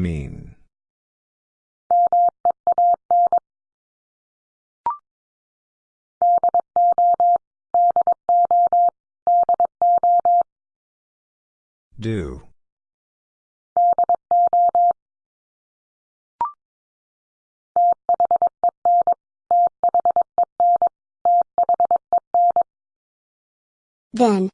Mean. Do. Then.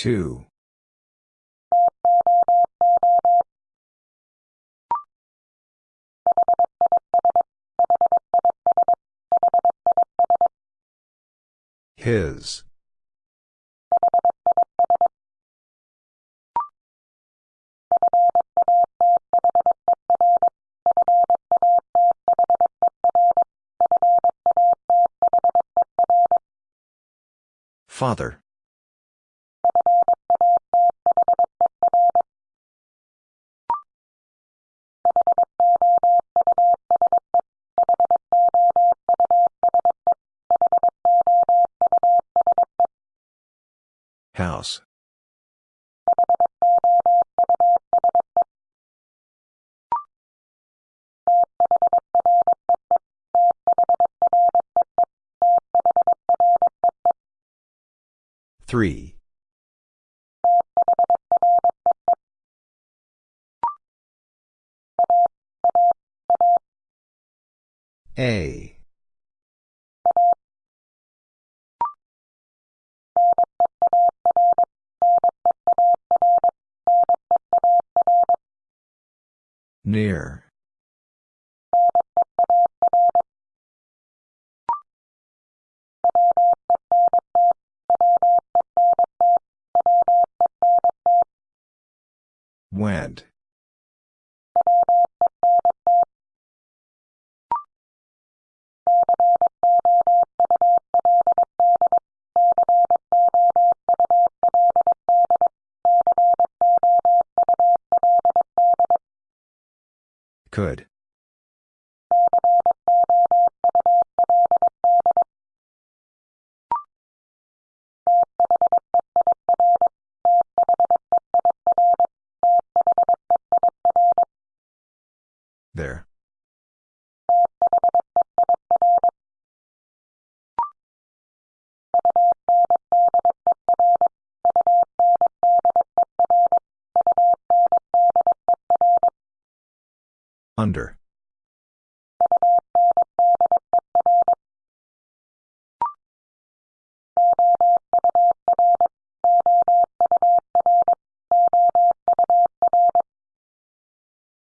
Two. His. Father. 3. A. Near. Under.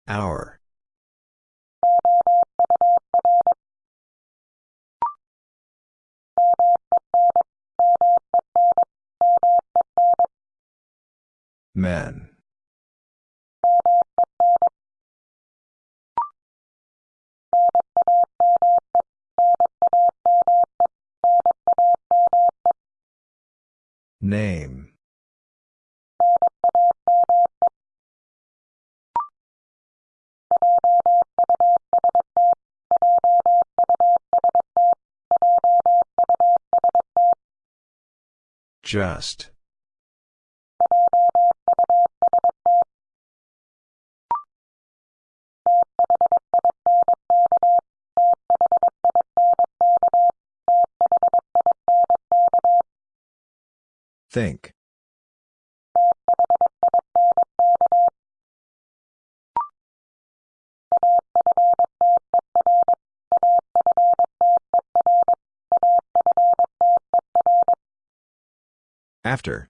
Hour. Men. Just. Think. After.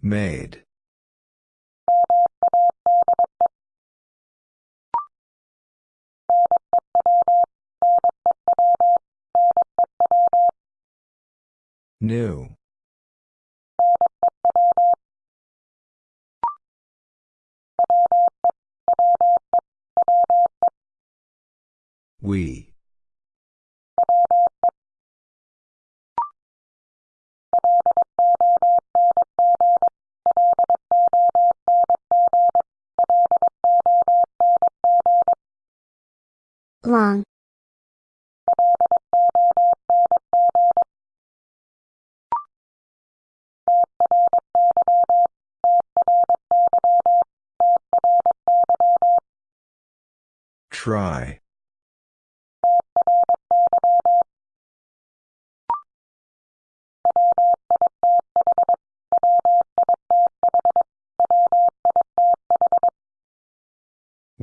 Made. New. We. Long. Try.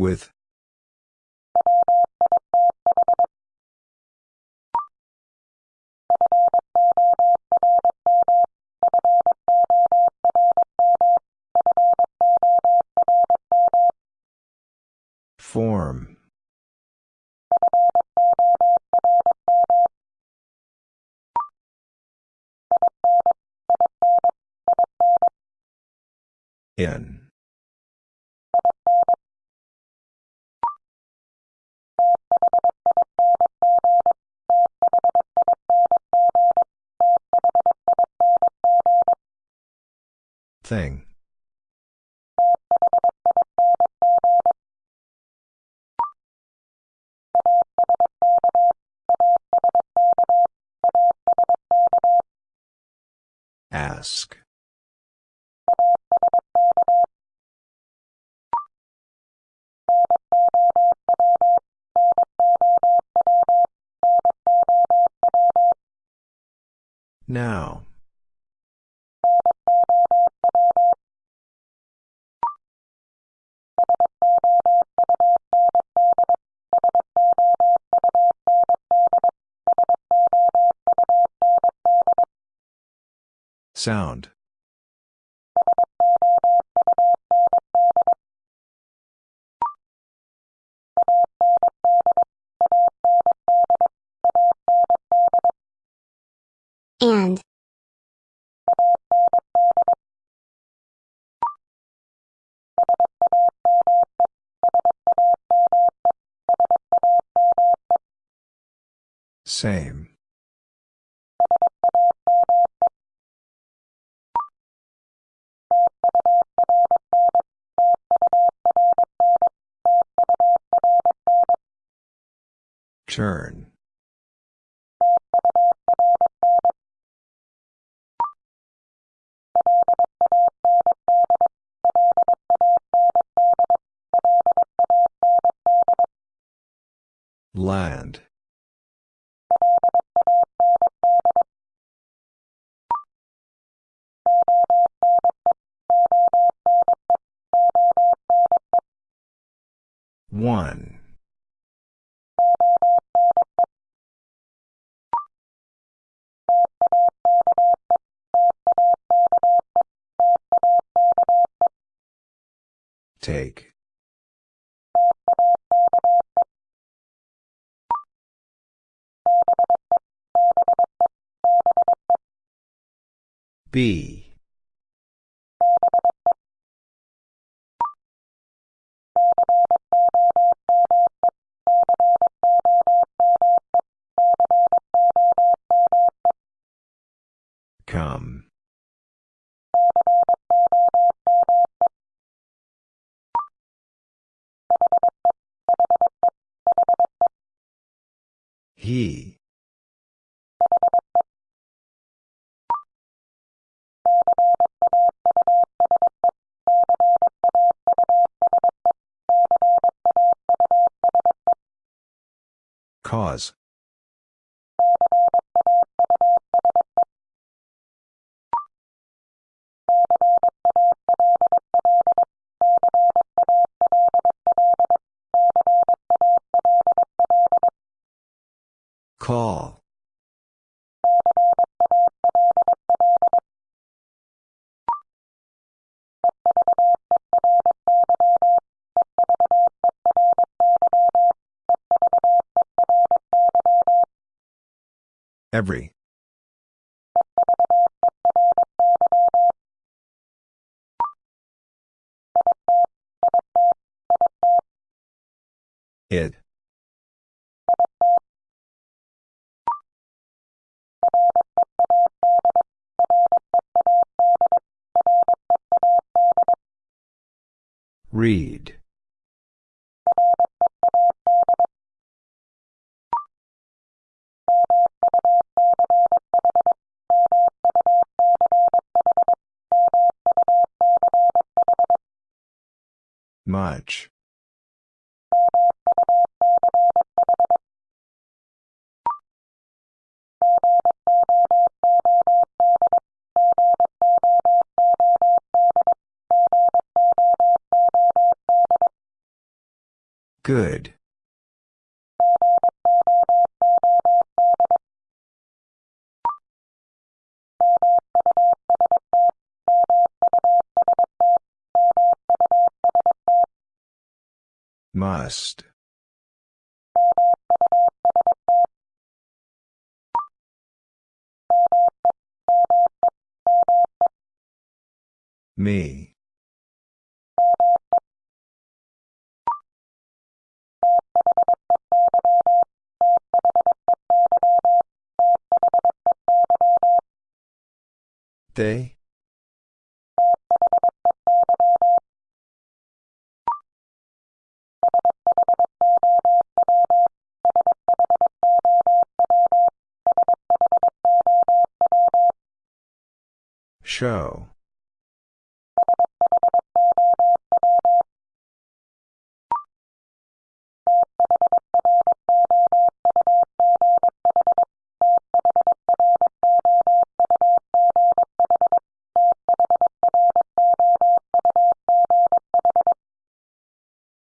With. Thing. Sound. And. Same. Turn. Land. Take. B Cause. Call. Every. It. Read. Much. Good. Must. Me. They? Show.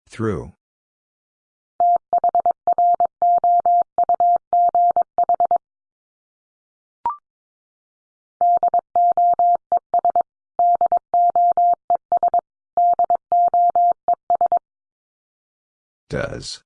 Through. Does.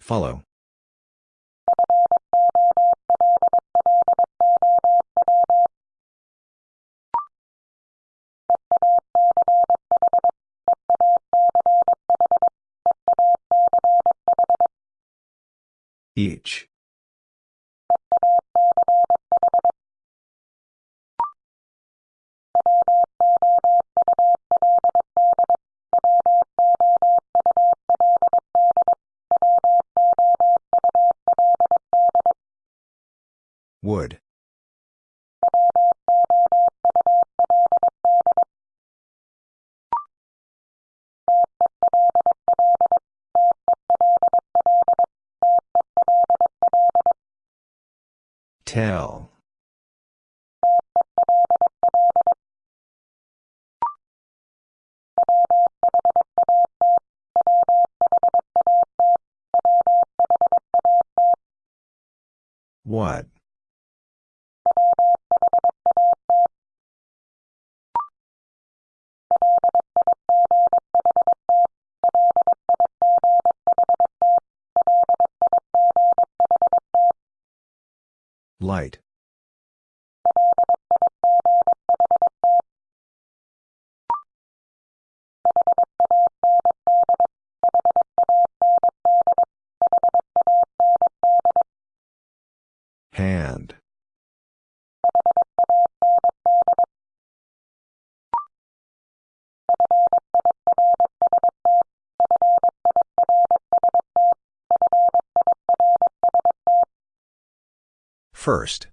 Follow. Each. Light. First.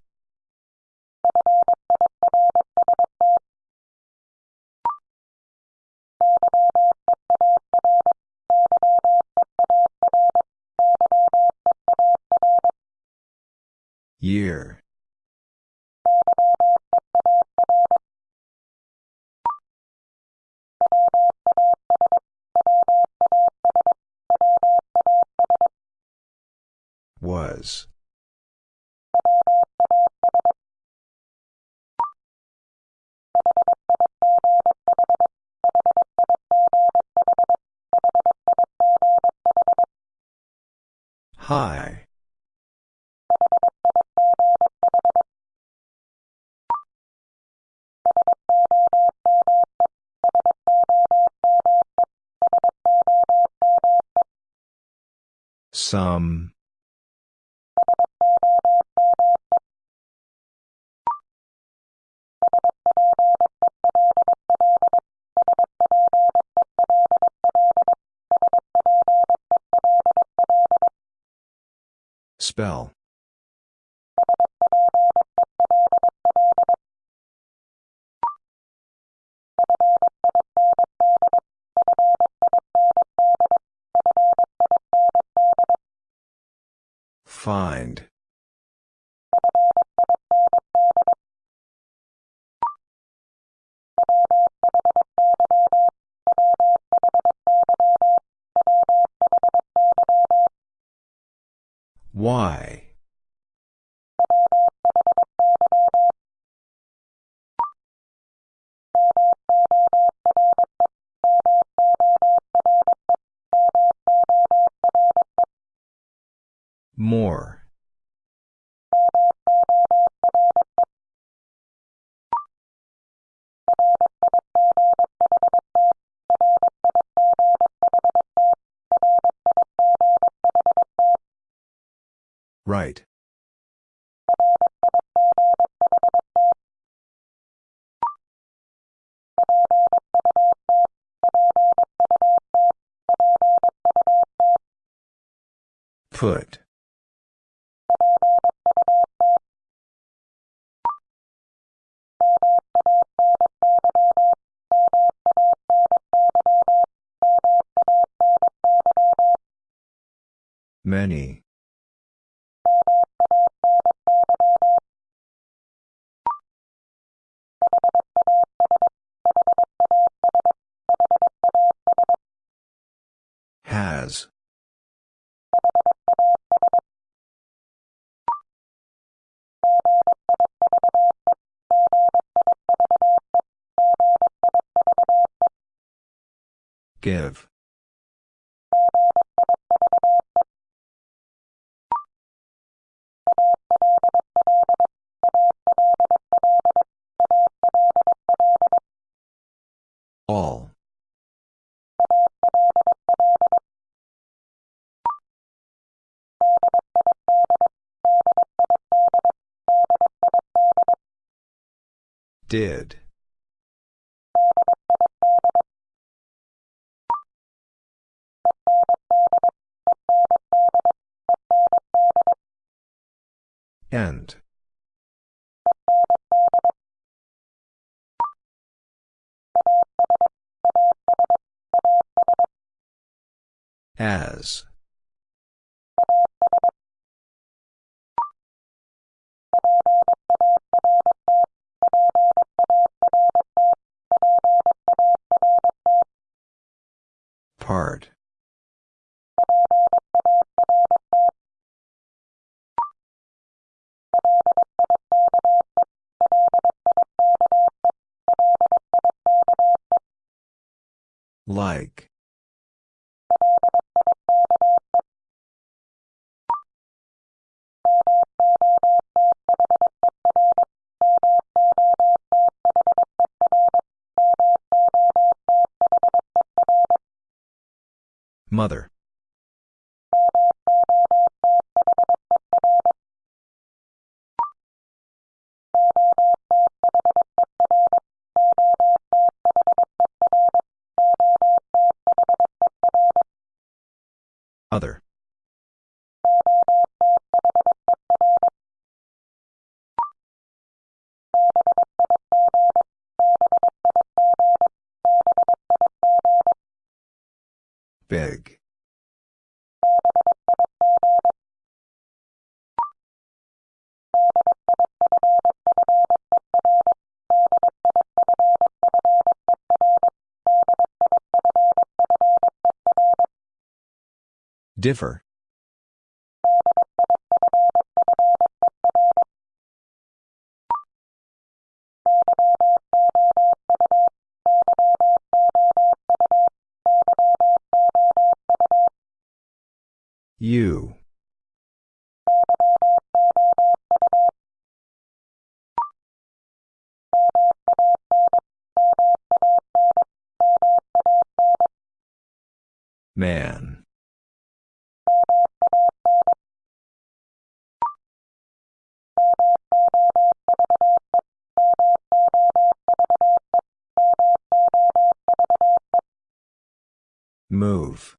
Year. High. Some. Spell. Find. Why? More. Right. Put. Many. Give. All. Did. End. As. Part. Differ. You. Man. Move.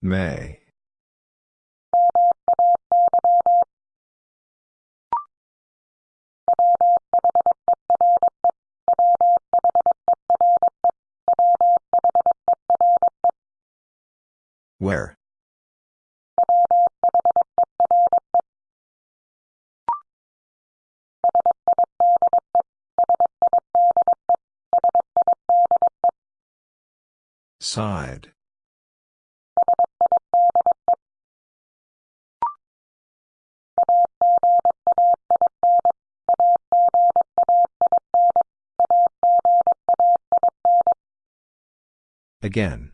May. Where? Side. Again.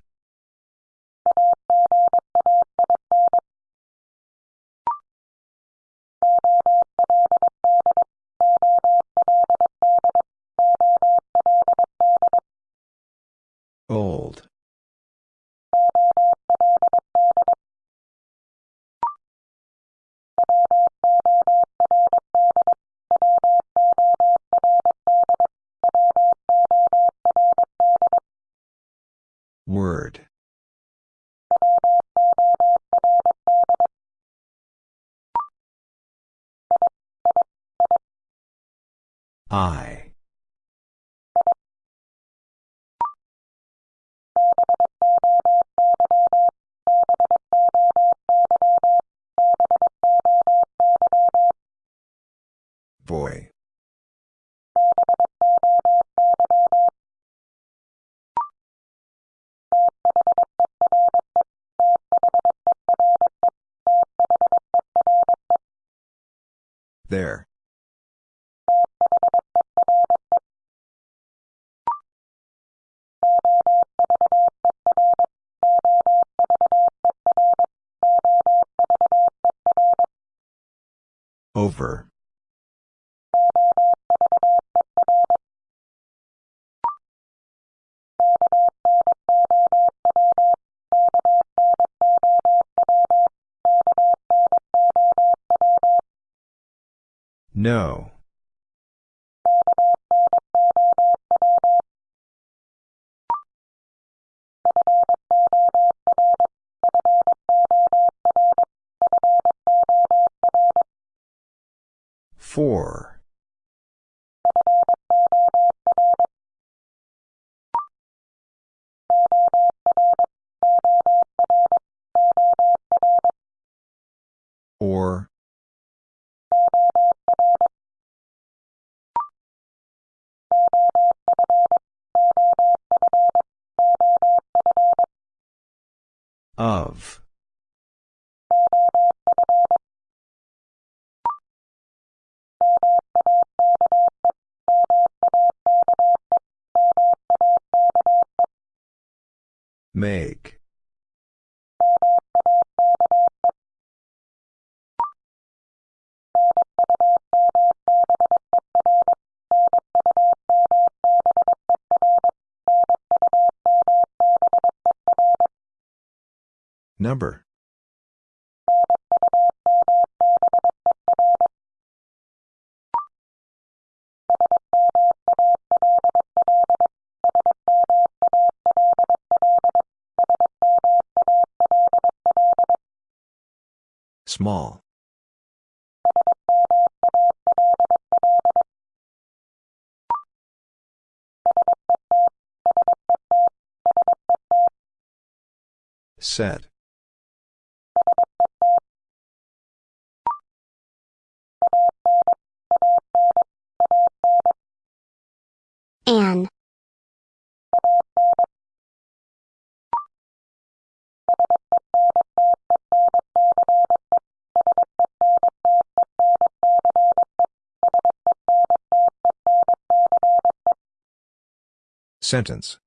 There. Over. No. Make. Set. An. Sentence.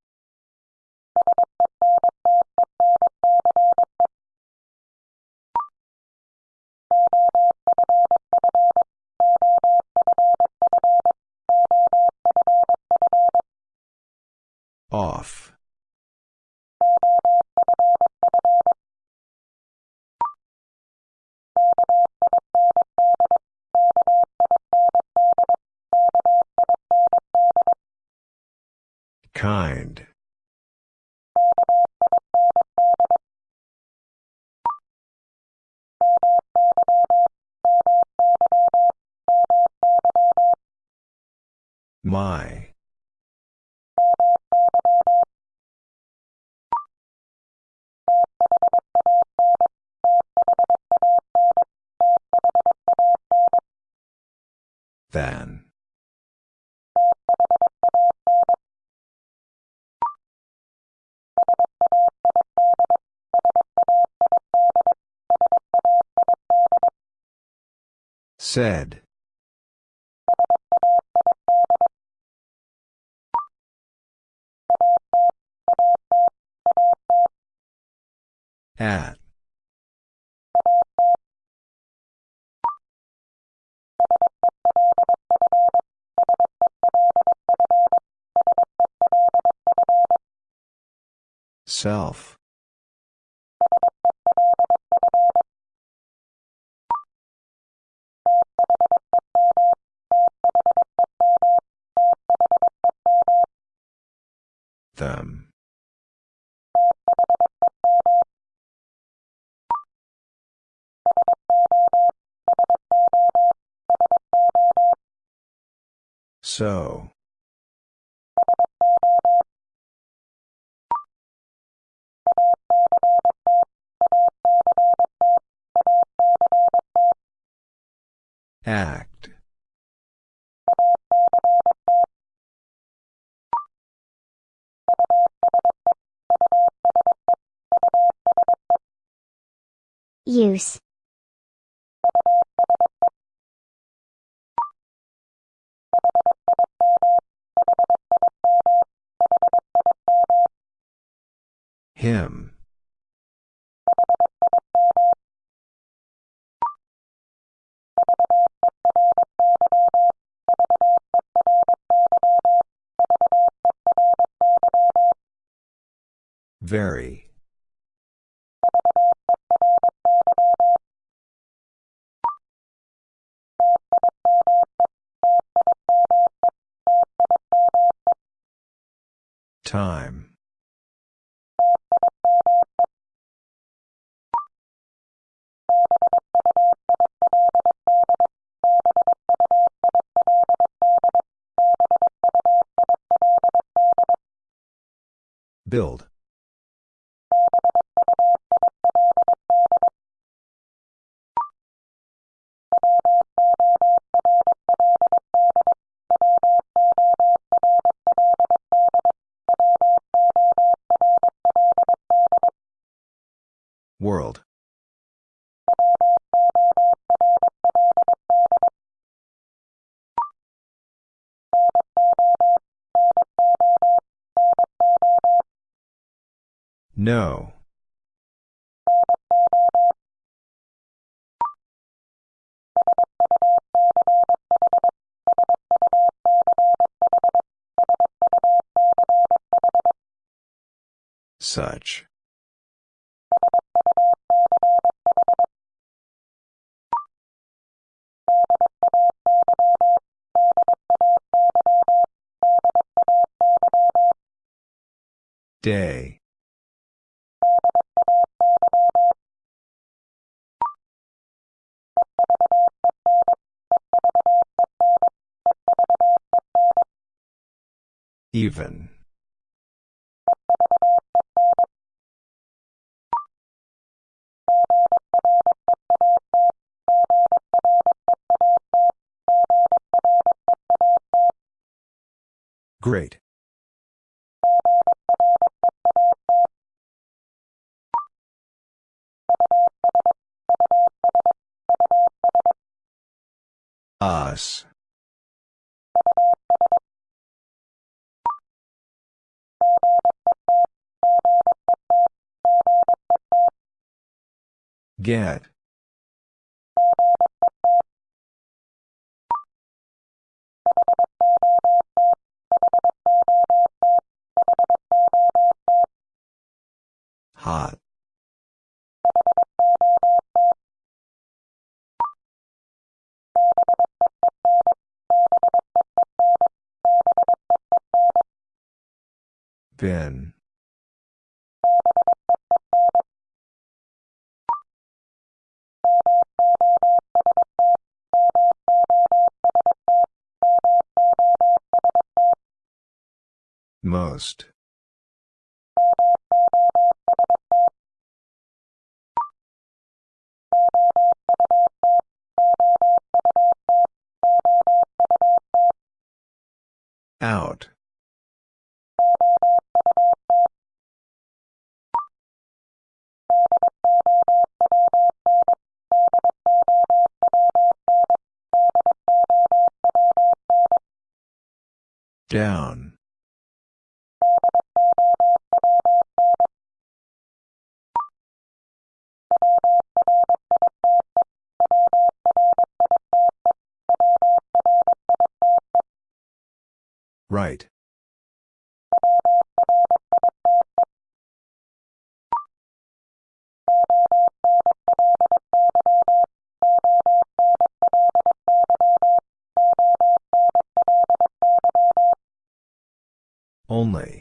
Said. At. Self. Them. So. Act. Use. Him. Very. Build. No. Such. Day. Even. Great. Us. Get. Hot. Been. Out. Down. Right. Only.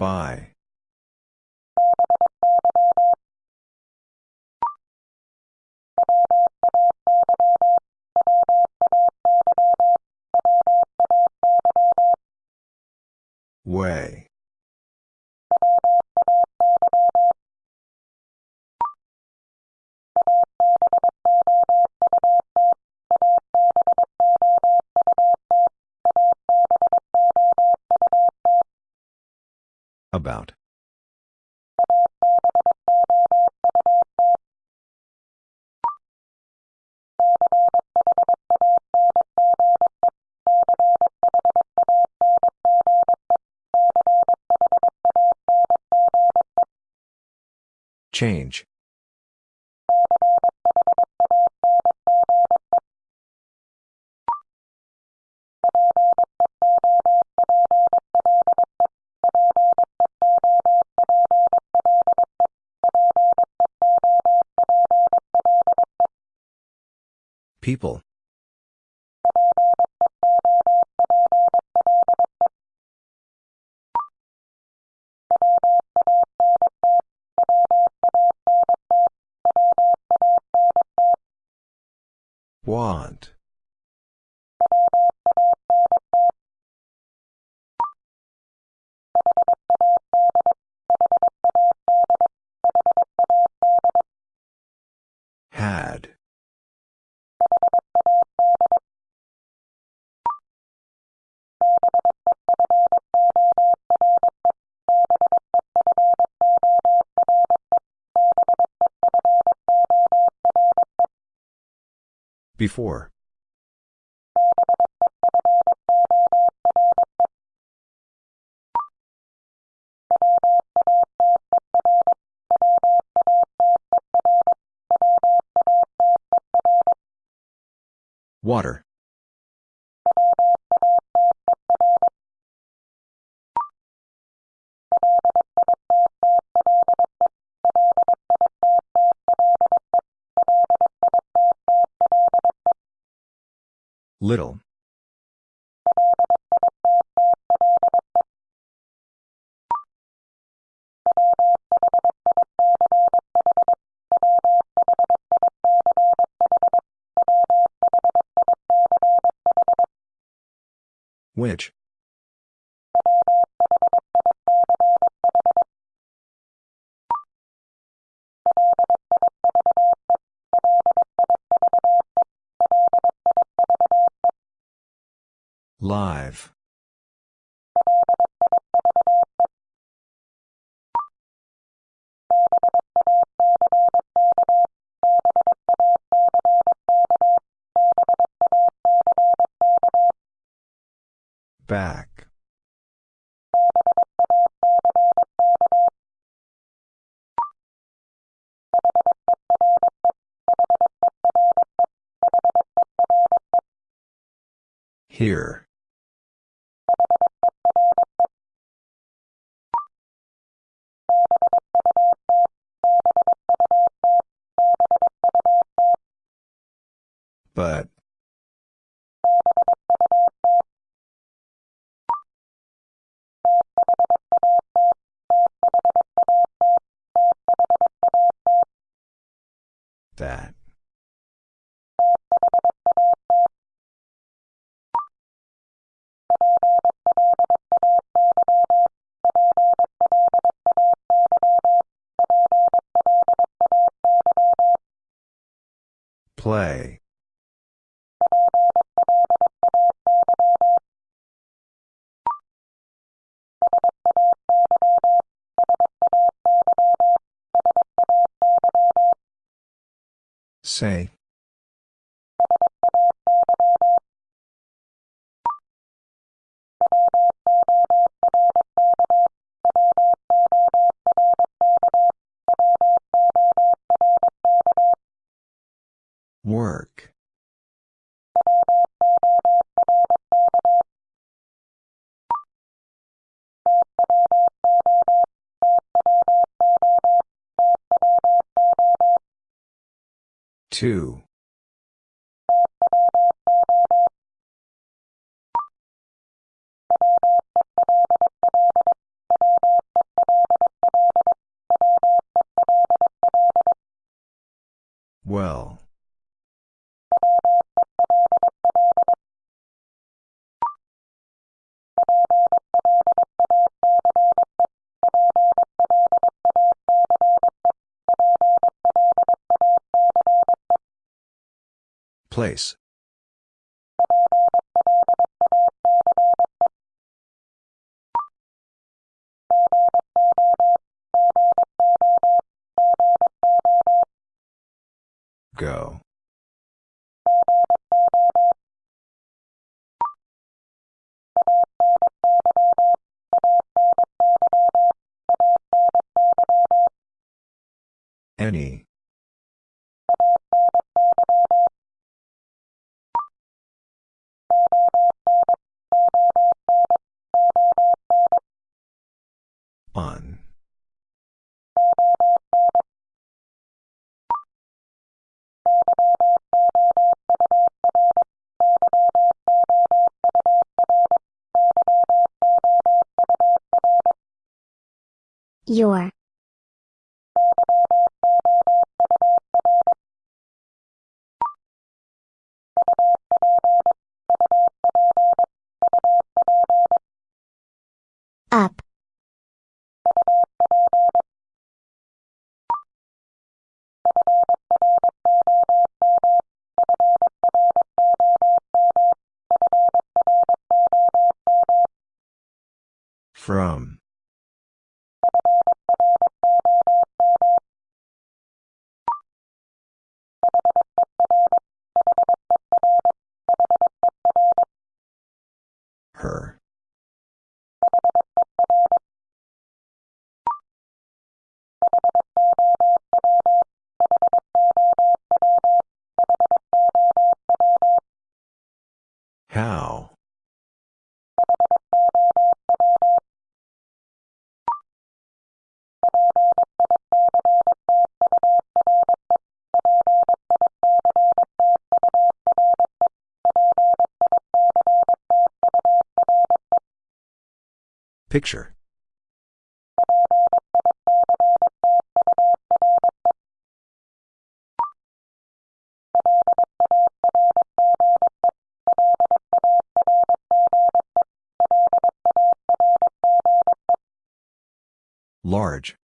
By. Way. Change. People. Want. Before. Water. Little. Which? Live. Back. Here. Say. Two. Place. Go. Any. Your. Up. From. Picture. Large.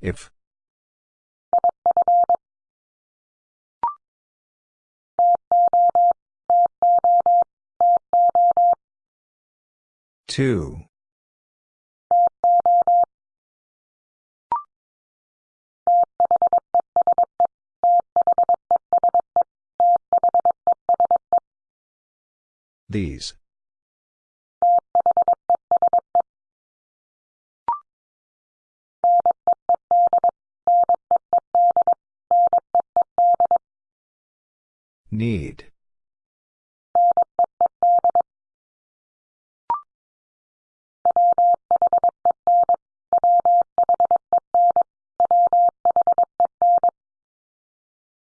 If. Two. These. Need.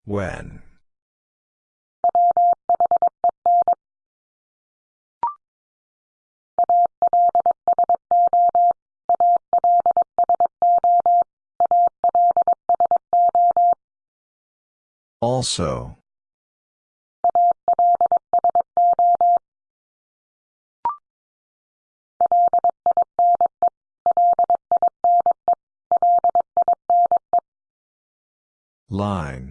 When. Also. Line.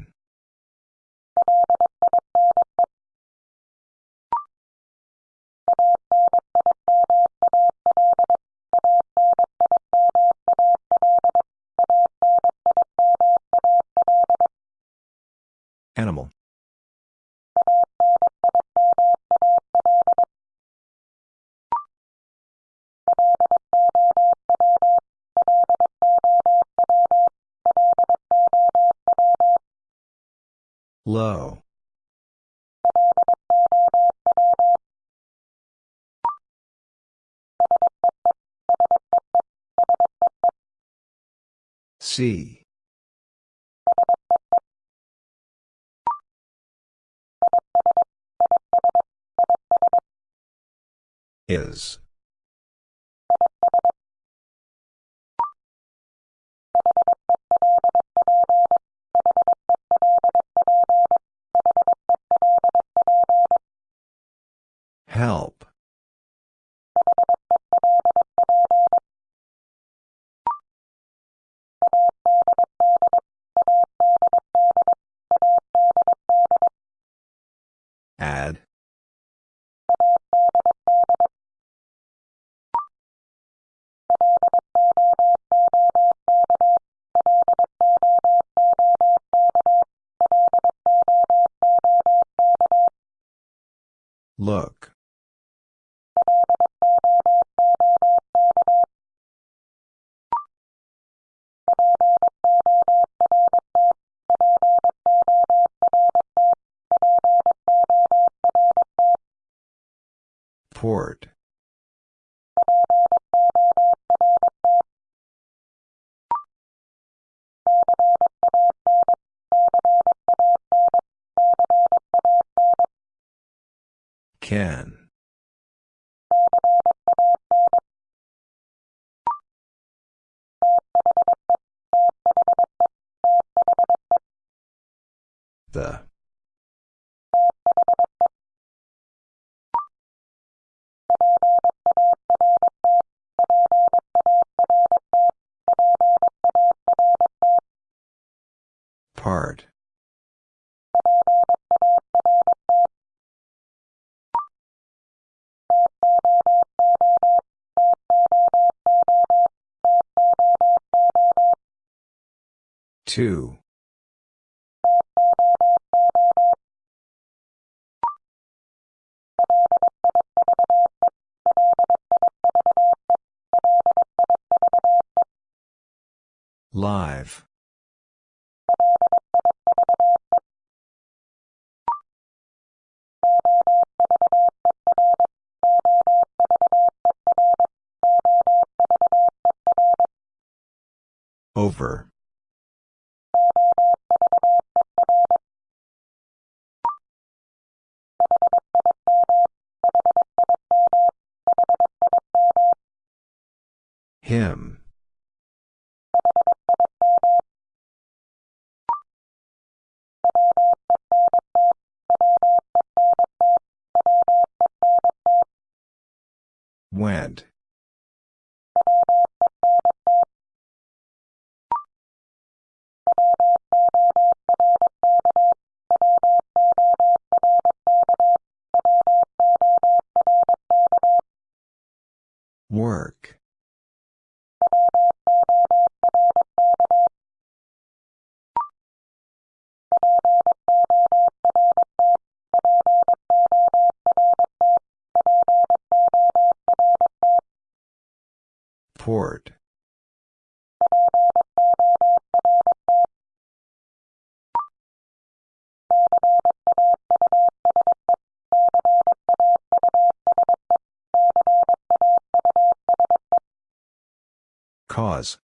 C. Is. Help. Look. Port. Can. Two. Live. Over. Him. Went. Work. Port. Cause.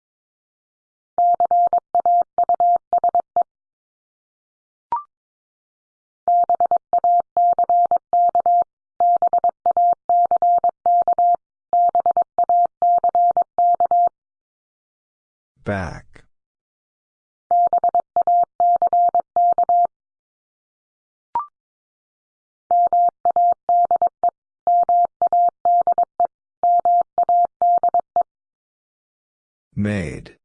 Back. Made.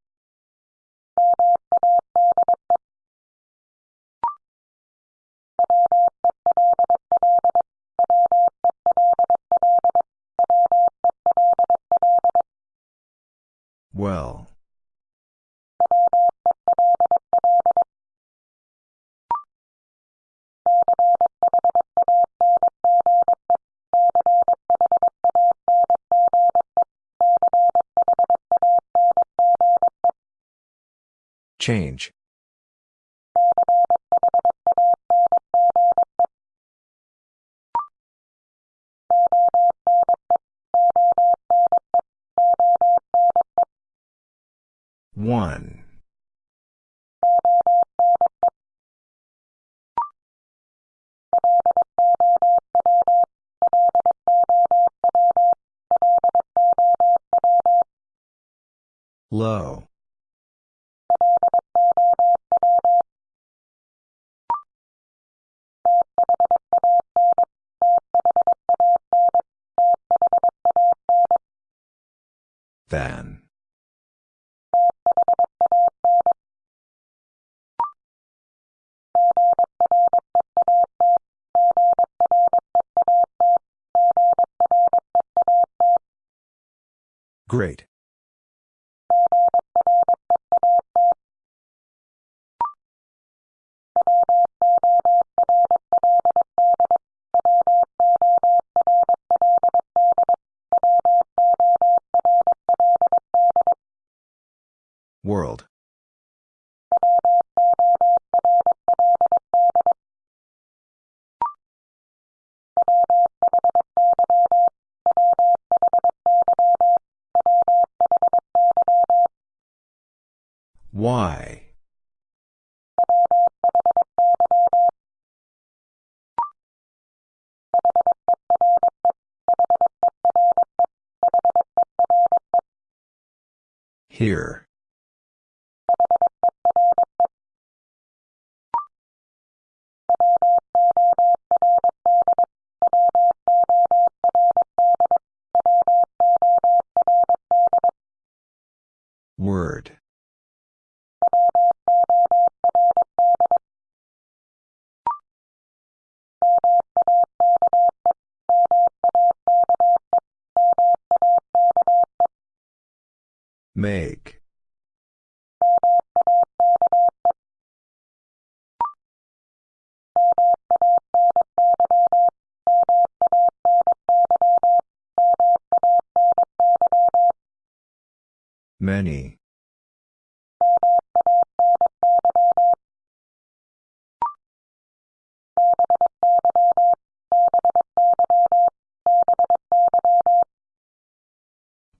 Change. One. Low. Than. Great. Here. Make. Many.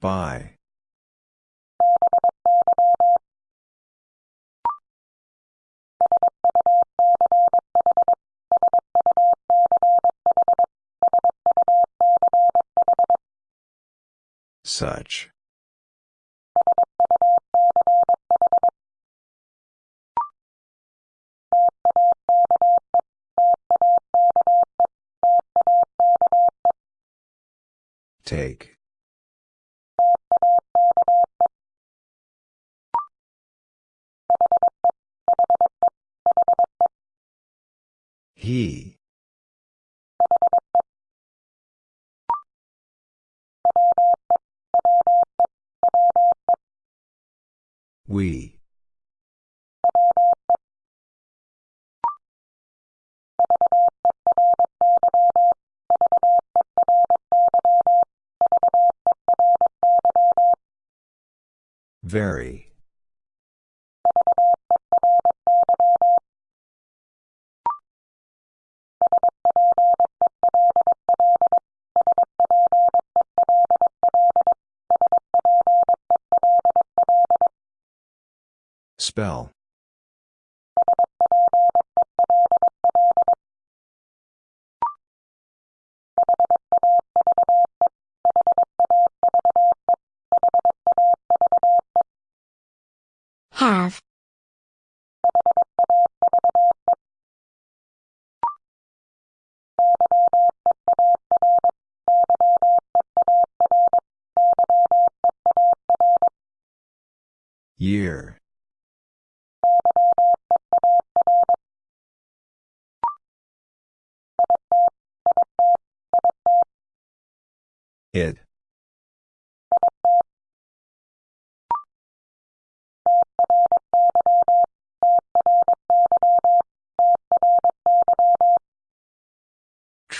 By. Such. Take. We. Very. Spell.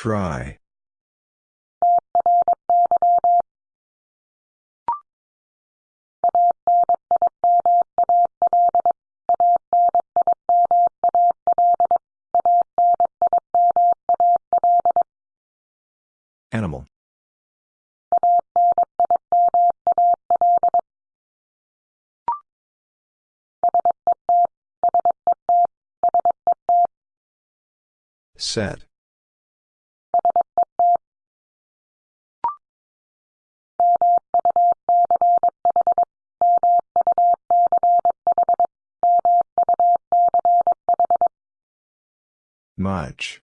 Try. Animal. Set. Much.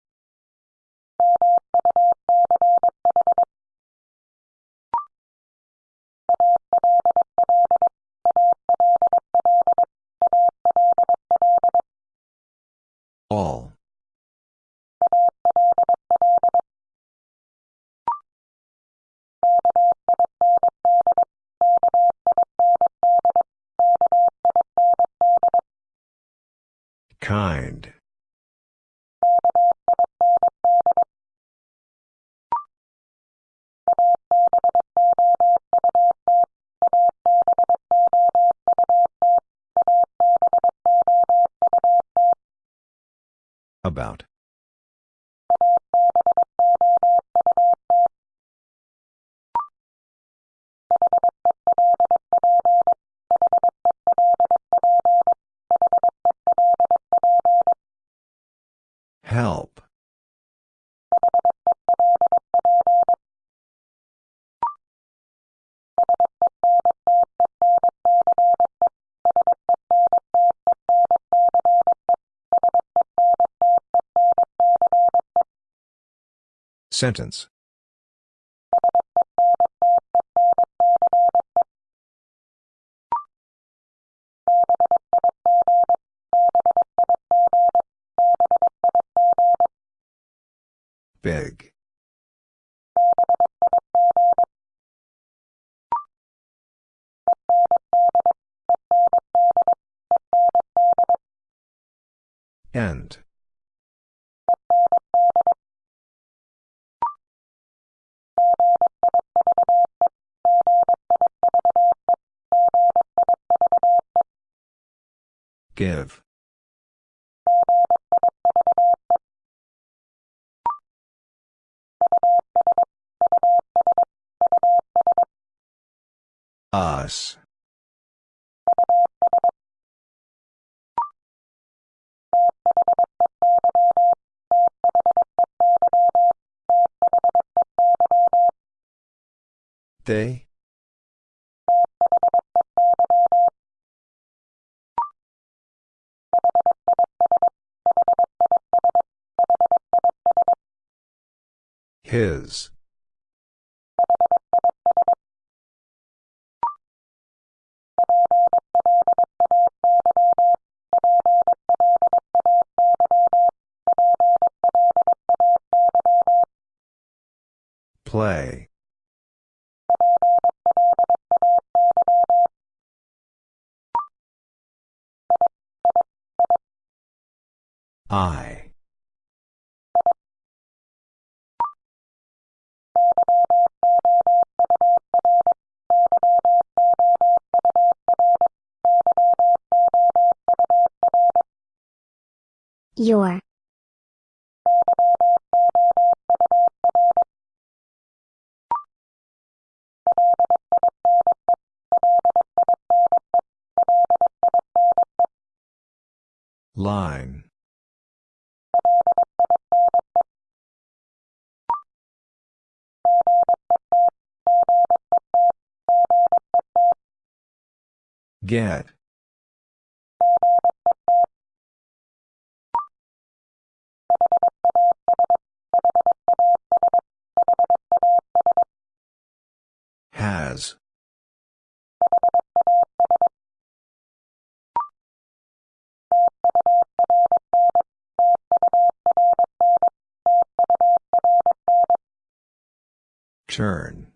Sentence. Big. Give. Us. They? His. Play. Your. Line. Get. Has. Turn.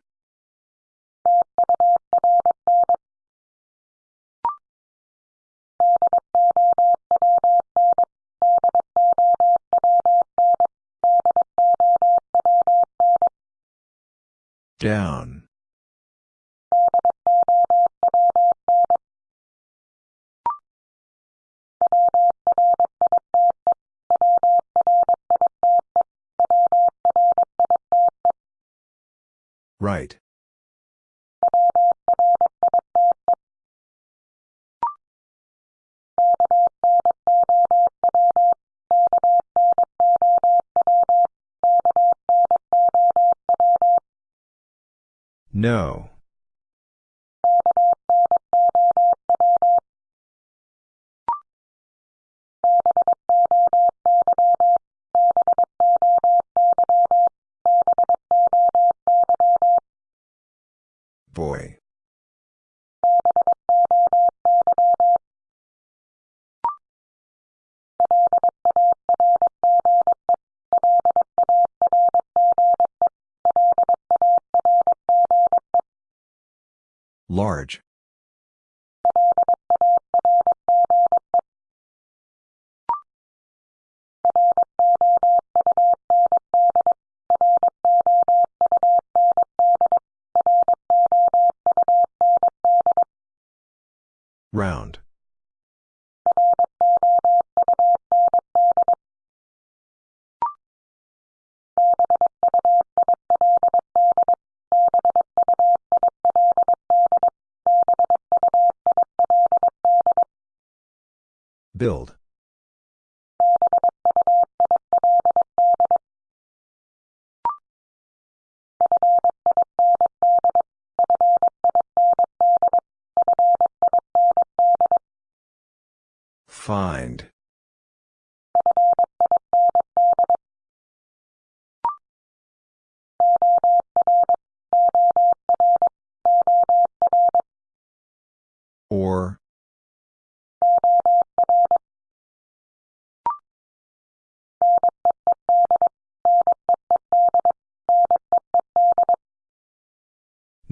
Down. Right. No. Build. Find.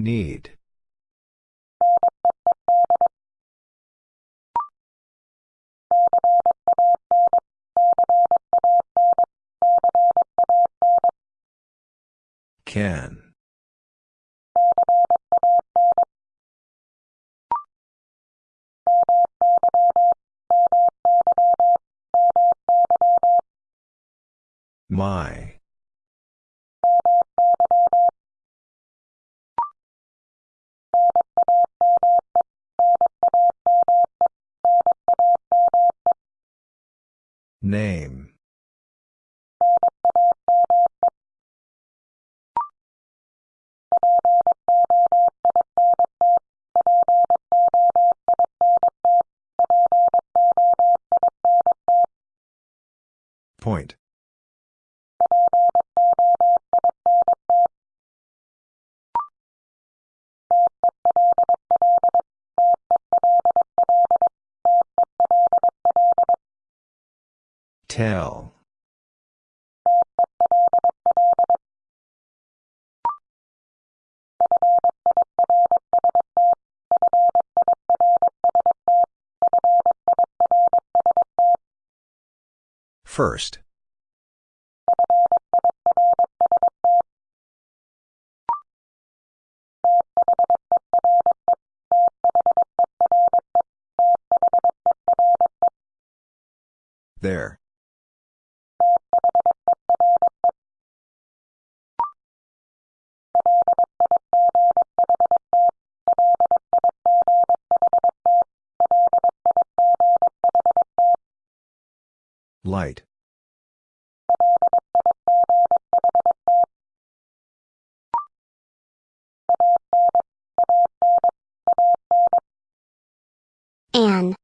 Need. Can. My. Name. Point. Tell. First. There. Light. An.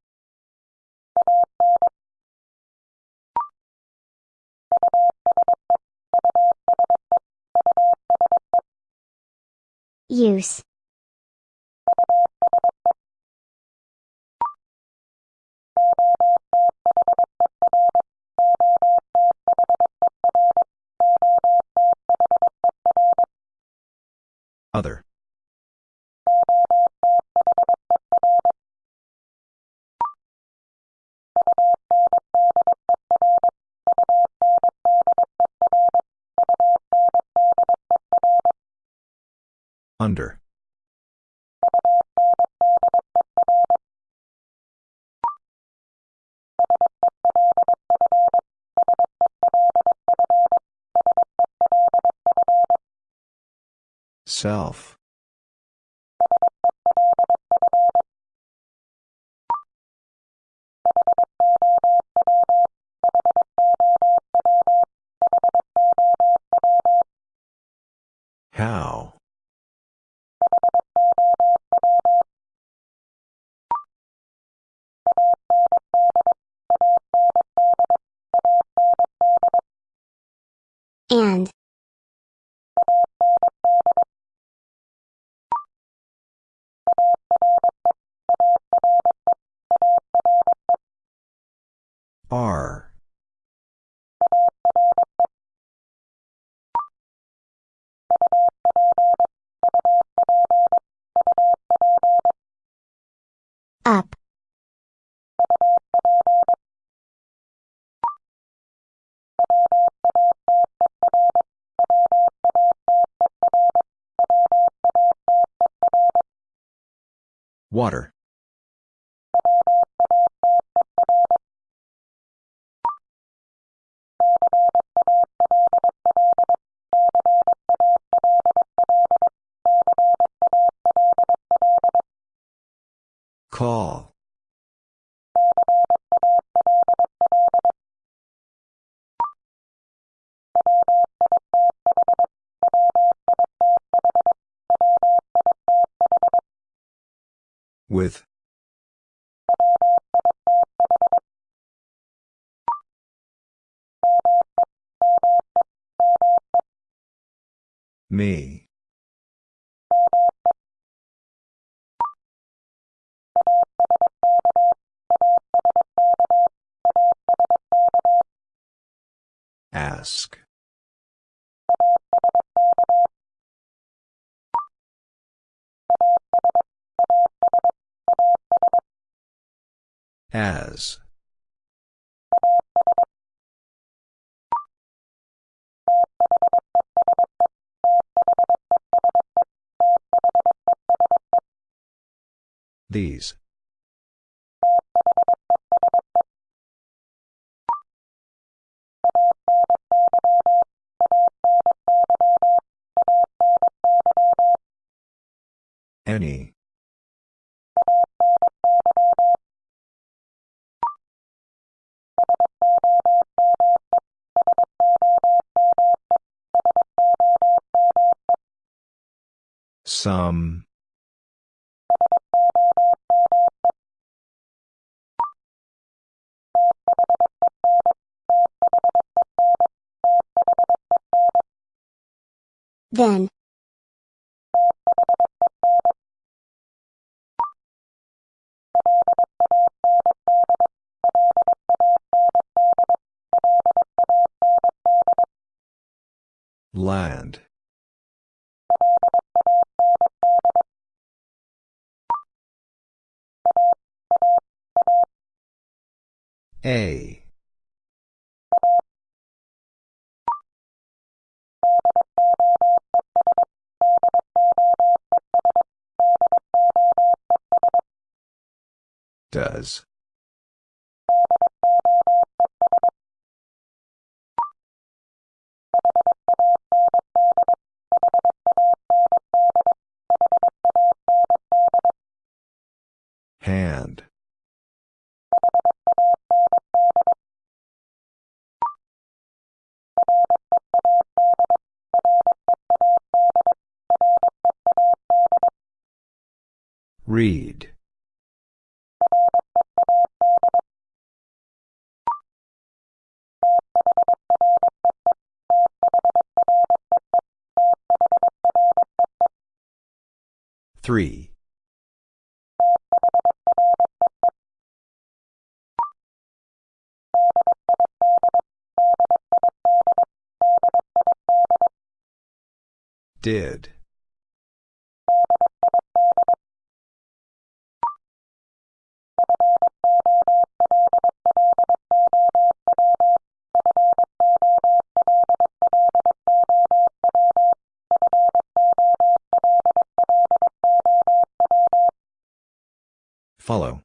Use. Other. Under. Self. R. Up. Water. Me. These. Any. Some. Then. Land. A. Does. Hand. Read. Three. Did. Follow.